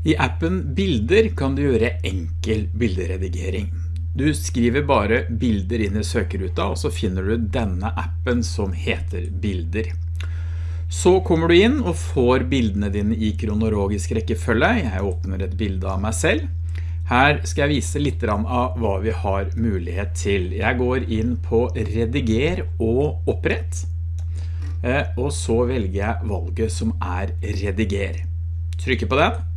I appen Bilder kan du gjøre enkel bilderedigering. Du skriver bare bilder inn i søkeruta, og så finner du denne appen som heter Bilder. Så kommer du inn og får bildene dine i kronologisk rekkefølge. Jeg åpner et bilde av meg selv. Her skal jeg vise litt av hva vi har mulighet til. Jeg går inn på rediger og opprett. Eh, og så velger jeg valget som er rediger. Trykker på den.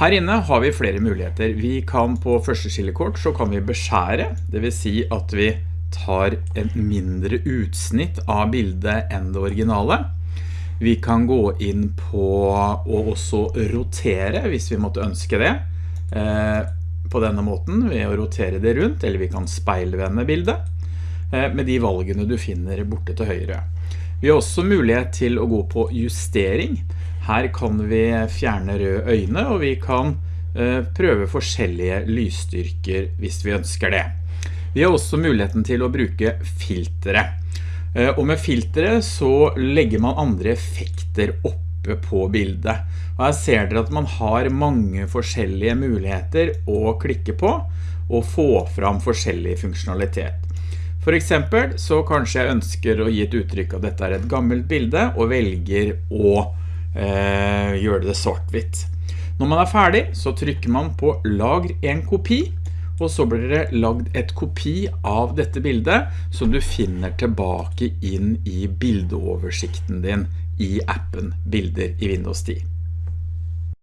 Her inne har vi flere muligheter. Vi kan på første skillekort så kan vi beskjære, det vil si at vi tar en mindre utsnitt av bildet enn det originale. Vi kan gå inn på å også rotere hvis vi måtte ønske det eh, på denne måten ved å rotere det rundt, eller vi kan speilvende bildet eh, med de valgene du finner borte til høyre. Vi har også mulighet til å gå på justering, her kan vi fjerne røde øyne, og vi kan eh, prøve forskjellige lysstyrker hvis vi ønsker det. Vi har også muligheten til å bruke filtere. Eh, og med filtre så legger man andre effekter oppe på bildet. Og her ser dere at man har mange forskjellige muligheter å klikke på og få fram forskjellig funksjonalitet. For eksempel så kanskje jeg ønsker å gi et uttrykk av dette er et gammelt bilde og velger å gjøre det svart-hvitt. Når man er ferdig, så trykker man på lagr en kopi, og så blir det lagd et kopi av dette bildet som du finner tilbake inn i bildeoversikten din i appen Bilder i Windows 10.